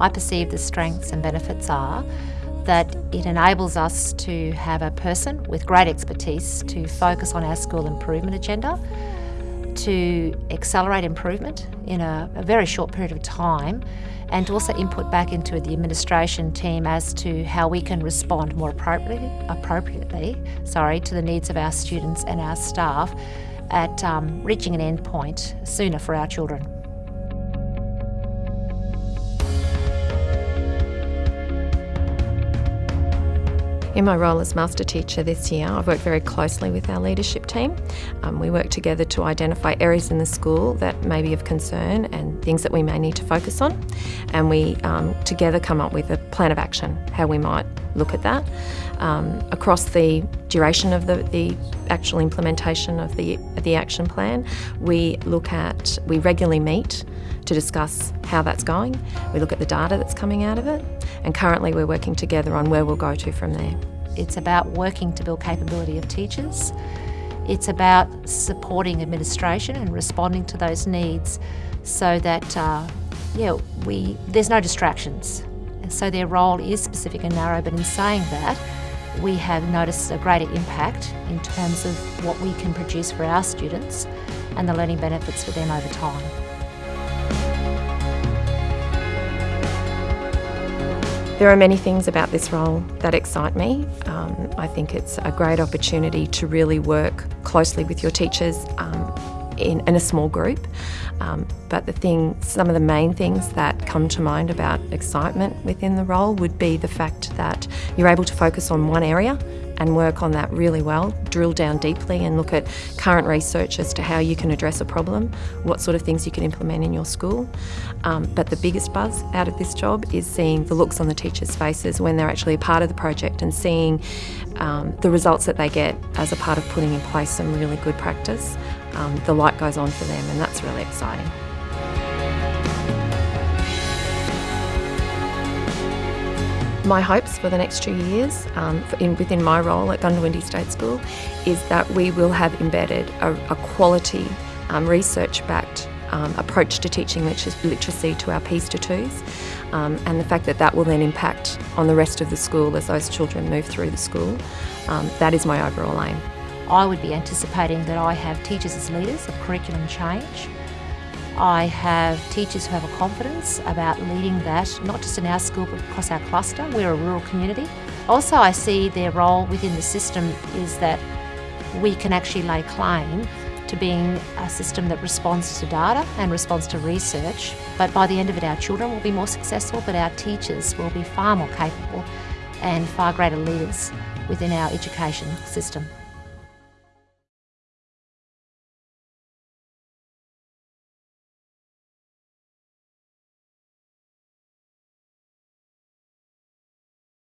I perceive the strengths and benefits are that it enables us to have a person with great expertise to focus on our school improvement agenda, to accelerate improvement in a, a, very short period of time, and to also input back into the administration team as to how we can respond more appropriately, appropriately sorry, to the needs of our students and our staff at um, reaching an end point sooner for our children. In my role as master teacher this year, I've worked very closely with our leadership team. Um, we work together to identify areas in the school that may be of concern and things that we may need to focus on. And we um, together come up with a plan of action, how we might look at that. Um, across the duration of the, the actual implementation of the, the action plan, we look at, we regularly meet to discuss how that's going. We look at the data that's coming out of it, and currently we're working together on where we'll go to from there. It's about working to build capability of teachers. It's about supporting administration and responding to those needs so that uh, yeah, we, there's no distractions. And so their role is specific and narrow, but in saying that, we have noticed a greater impact in terms of what we can produce for our students and the learning benefits for them over time. There are many things about this role that excite me. Um, I think it's a great opportunity to really work closely with your teachers um, in, in, a small group. Um, but the thing, some of the main things that come to mind about excitement within the role would be the fact that you're able to focus on one area and work on that really well, drill down deeply and look at current research as to how you can address a problem, what sort of things you can implement in your school. Um, but the biggest buzz out of this job is seeing the looks on the teachers' faces when they're actually a part of the project and seeing um, the results that they get as a part of putting in place some really good practice. Um, the light goes on for them and that's really exciting. My hopes for the next two years um, in, within my role at Goondiwindi State School is that we will have embedded a, a quality um, research-backed um, approach to teaching literacy to our P's to 2s um, and the fact that that will then impact on the rest of the school as those children move through the school. Um, that is my overall aim. I would be anticipating that I have teachers as leaders of curriculum change I have teachers who have a confidence about leading that, not just in our school but across our cluster. We're a rural community. Also, I see their role within the system is that we can actually lay claim to being a system that responds to data and responds to research. But by the end of it, our children will be more successful, but our teachers will be far more capable and far greater leaders within our education system.